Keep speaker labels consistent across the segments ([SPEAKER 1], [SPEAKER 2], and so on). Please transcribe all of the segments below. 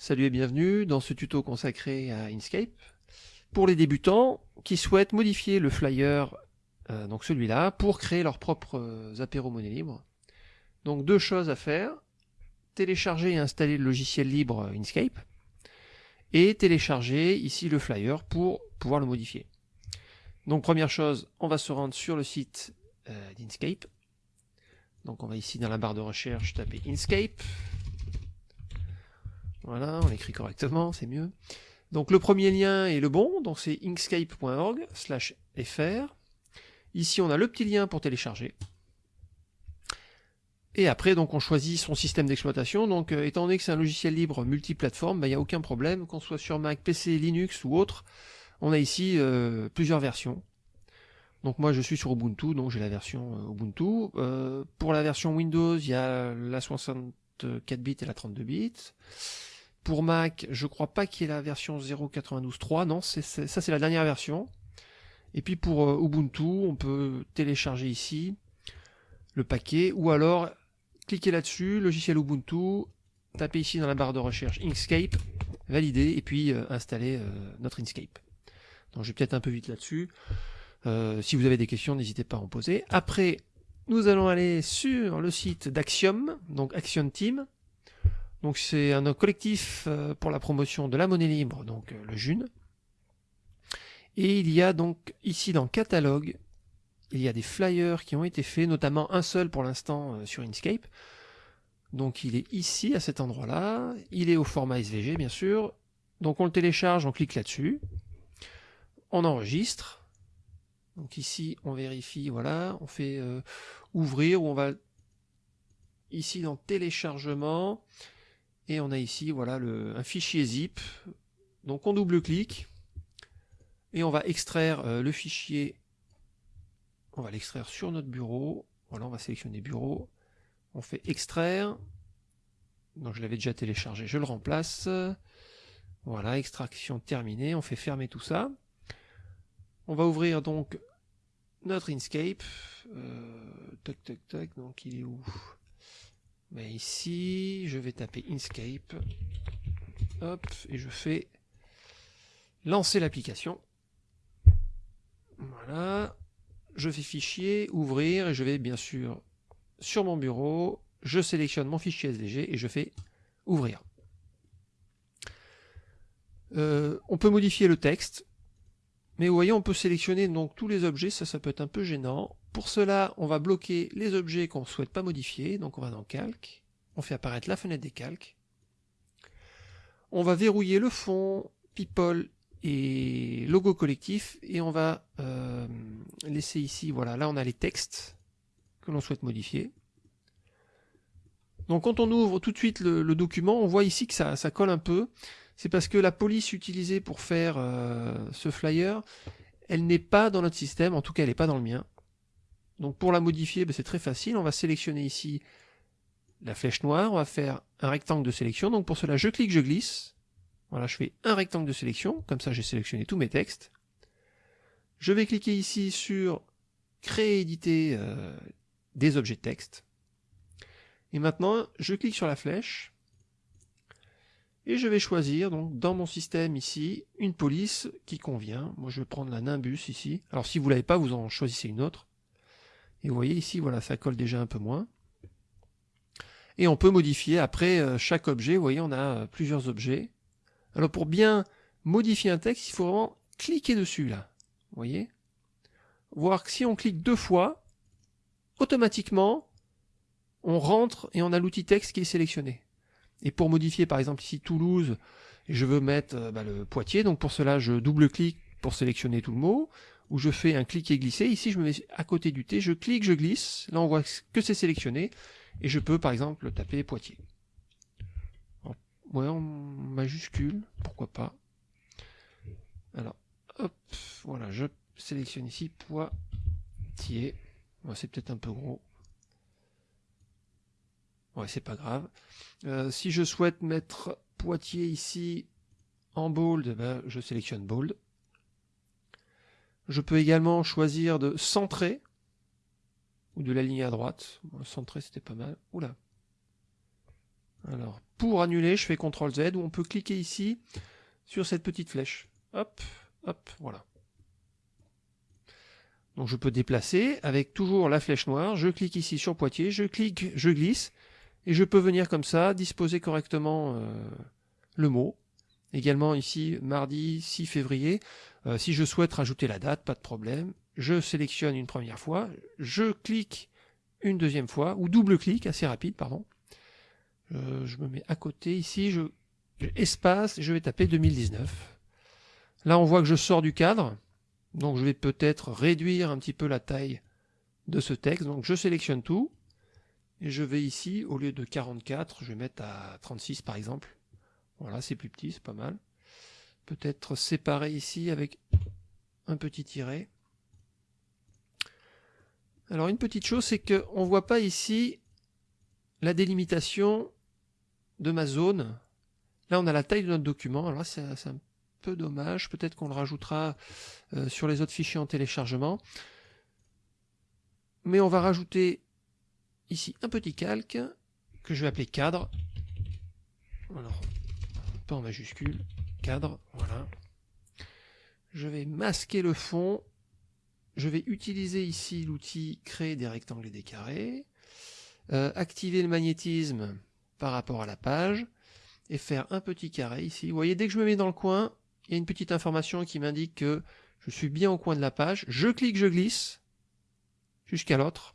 [SPEAKER 1] Salut et bienvenue dans ce tuto consacré à Inkscape. Pour les débutants qui souhaitent modifier le flyer, euh, donc celui-là, pour créer leurs propres euh, apéros monnaie libre. Donc deux choses à faire, télécharger et installer le logiciel libre Inkscape, et télécharger ici le flyer pour pouvoir le modifier. Donc première chose, on va se rendre sur le site euh, d'Inkscape. Donc on va ici dans la barre de recherche taper Inkscape, voilà, on écrit correctement, c'est mieux. Donc le premier lien est le bon, donc c'est inkscape.org fr. Ici on a le petit lien pour télécharger. Et après donc on choisit son système d'exploitation. Donc euh, étant donné que c'est un logiciel libre multiplateforme, il n'y a aucun problème, qu'on soit sur Mac, PC, Linux ou autre, on a ici euh, plusieurs versions. Donc moi je suis sur Ubuntu, donc j'ai la version euh, Ubuntu. pour la version Windows, il y a la 64 bits et la 32 bits. Pour Mac, je crois pas qu'il y ait la version 0.92.3, non, ça c'est la dernière version. Et puis pour euh, Ubuntu, on peut télécharger ici le paquet, ou alors cliquer là-dessus, logiciel Ubuntu, taper ici dans la barre de recherche Inkscape, valider, et puis euh, installer euh, notre Inkscape. Donc je vais peut-être un peu vite là-dessus. si vous avez des questions, n'hésitez pas à en poser. Après, nous allons aller sur le site d'Axiom, donc Action Team. Donc c'est un collectif euh, pour la promotion de la monnaie libre, donc euh, le June. Et il y a donc ici dans catalogue, il y a des flyers qui ont été faits, notamment un seul pour l'instant euh, sur Inkscape. Donc il est ici à cet endroit-là, il est au format SVG bien sûr. Donc on le télécharge, on clique là-dessus, on enregistre. Donc ici on vérifie, voilà, on fait ouvrir ou on va ici dans téléchargement, et on a ici voilà le, un fichier zip. Donc on double-clique et on va extraire euh, le fichier. On va l'extraire sur notre bureau. Voilà, on va sélectionner bureau. On fait extraire. Donc je l'avais déjà téléchargé, je le remplace. Voilà, extraction terminée. On fait fermer tout ça. On va ouvrir donc notre Inkscape. Euh, tac, tac, tac. Donc il est où? Mais ici, je vais taper Inkscape. Hop, et je fais lancer l'application. Voilà. Je fais fichier, ouvrir, et je vais bien sûr sur mon bureau, je sélectionne mon fichier SVG et je fais ouvrir. Euh, on peut modifier le texte, mais vous voyez, on peut sélectionner donc tous les objets, ça, ça peut être un peu gênant. Pour cela, on va bloquer les objets qu'on ne souhaite pas modifier. Donc on va dans Calque, on fait apparaître la fenêtre des calques. On va verrouiller le fond, people et logo collectif et on va euh, laisser ici, voilà, là on a les textes que l'on souhaite modifier. Donc quand on ouvre tout de suite le, document, on voit ici que ça, colle un peu. C'est parce que la police utilisée pour faire euh, ce flyer, elle n'est pas dans notre système, en tout cas elle n'est pas dans le mien. Donc pour la modifier, ben, c'est très facile, on va sélectionner ici la flèche noire, on va faire un rectangle de sélection, donc pour cela je clique, je glisse, voilà je fais un rectangle de sélection, comme ça j'ai sélectionné tous mes textes. Je vais cliquer ici sur créer éditer euh, des objets de texte. Et maintenant je clique sur la flèche, et je vais choisir donc dans mon système ici une police qui convient. Moi je vais prendre la Nimbus ici. Alors si vous ne l'avez pas, vous en choisissez une autre. Et vous voyez ici, voilà, ça colle déjà un peu moins. Et on peut modifier après euh, chaque objet. Vous voyez, on a euh, plusieurs objets. Alors pour bien modifier un texte, il faut vraiment cliquer dessus là. Vous voyez? Voir que si on clique deux fois, automatiquement, on rentre et on a l'outil texte qui est sélectionné. Et pour modifier par exemple ici Toulouse, je veux mettre euh, bah, le Poitiers, donc pour cela je double-clique pour sélectionner tout le mot où je fais un clic et glisser. Ici, je me mets à côté du T, je clique, je glisse. Là, on voit que c'est sélectionné. Et je peux, par exemple, taper Poitiers. ouais, en majuscule, pourquoi pas. Alors, hop, voilà, je sélectionne ici Poitiers. c'est peut-être un peu gros. Ouais, c'est pas grave. Euh, si je souhaite mettre Poitiers ici en bold, ben, je sélectionne bold. Je peux également choisir de centrer ou de l'aligner à droite. centrer c'était pas mal. Oula. Alors, pour annuler, je fais CTRL Z, ou on peut cliquer ici sur cette petite flèche. Hop, hop, voilà. Donc je peux déplacer avec toujours la flèche noire, je clique ici sur Poitiers, je clique, je glisse, et je peux venir comme ça, disposer correctement euh, le mot. Également ici, mardi 6 février, euh, si je souhaite rajouter la date, pas de problème, je sélectionne une première fois, je clique une deuxième fois, ou double-clic, assez rapide, pardon. Euh, je me mets à côté, ici, je, espace, je vais taper 2019. Là, on voit que je sors du cadre, donc je vais peut-être réduire un petit peu la taille de ce texte. Donc je sélectionne tout. Et je vais ici, au lieu de 44, je vais mettre à 36 par exemple. Voilà, c'est plus petit, c'est pas mal. Peut-être séparer ici avec un petit tiret. Alors une petite chose, c'est qu'on ne voit pas ici la délimitation de ma zone. Là, on a la taille de notre document. Alors là, c'est un peu dommage. Peut-être qu'on le rajoutera euh, sur les autres fichiers en téléchargement. Mais on va rajouter ici un petit calque que je vais appeler cadre. Pas en majuscule, cadre, voilà. Je vais masquer le fond. Je vais utiliser ici l'outil créer des rectangles et des carrés. Euh, activer le magnétisme par rapport à la page et faire un petit carré ici. Vous voyez, dès que je me mets dans le coin, il y a une petite information qui m'indique que je suis bien au coin de la page. Je clique, je glisse jusqu'à l'autre.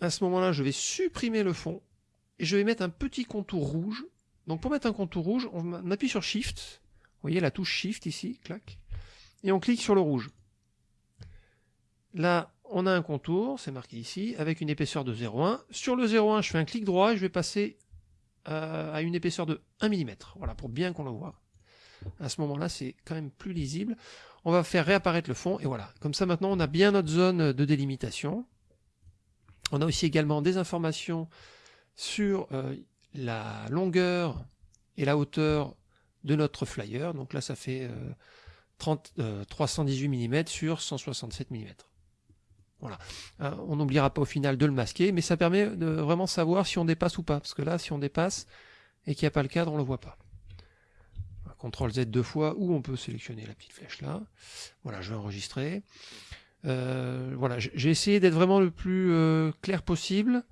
[SPEAKER 1] À ce moment-là, je vais supprimer le fond et je vais mettre un petit contour rouge. Donc pour mettre un contour rouge, on appuie sur Shift. Vous voyez la touche Shift ici, clac. Et on clique sur le rouge. Là, on a un contour, c'est marqué ici, avec une épaisseur de 0,1. Sur le 0,1, je fais un clic droit et je vais passer euh, à une épaisseur de 1 mm. Voilà, pour bien qu'on le voit. À ce moment-là, c'est quand même plus lisible. On va faire réapparaître le fond, et voilà. Comme ça, maintenant, on a bien notre zone de délimitation. On a aussi également des informations sur euh, la longueur et la hauteur de notre flyer. Donc là, ça fait 318 mm sur 167 mm. Voilà. Euh, on n'oubliera pas au final de le masquer, mais ça permet de vraiment savoir si on dépasse ou pas. Parce que là, si on dépasse et qu'il n'y a pas le cadre, on ne le voit pas. CTRL Z deux fois, ou on peut sélectionner la petite flèche là. Voilà, je vais enregistrer. Euh, voilà, j'ai essayé d'être vraiment le plus euh, clair possible.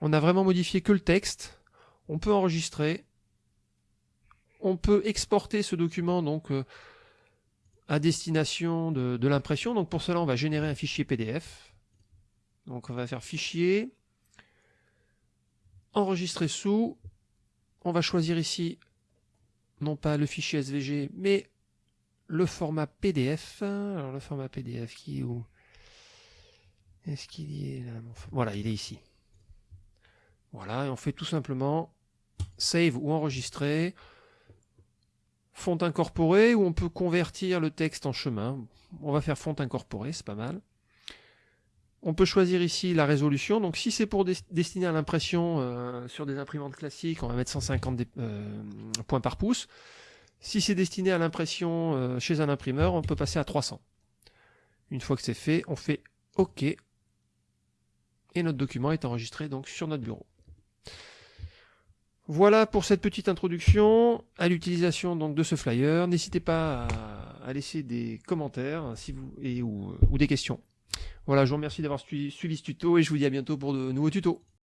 [SPEAKER 1] On a vraiment modifié que le texte. On peut enregistrer. On peut exporter ce document donc à destination de, de l'impression. Donc pour cela, on va générer un fichier PDF. Donc on va faire fichier, enregistrer sous, on va choisir ici non pas le fichier SVG mais le format PDF. Alors le format PDF qui est où? Est-ce qu'il est là? Voilà, il est ici. Voilà, et on fait tout simplement save ou enregistrer, font incorporé ou on peut convertir le texte en chemin. On va faire font incorporé, c'est pas mal. On peut choisir ici la résolution. Donc si c'est pour destiner à l'impression euh, sur des imprimantes classiques, on va mettre 150 euh, points par pouce. Si c'est destiné à l'impression euh, chez un imprimeur, on peut passer à 300. Une fois que c'est fait, on fait OK. Et notre document est enregistré donc sur notre bureau. Voilà pour cette petite introduction à l'utilisation donc de ce flyer. N'hésitez pas à, laisser des commentaires si vous, et, ou des questions. Voilà, je vous remercie d'avoir suivi, ce tuto et je vous dis à bientôt pour de nouveaux tutos.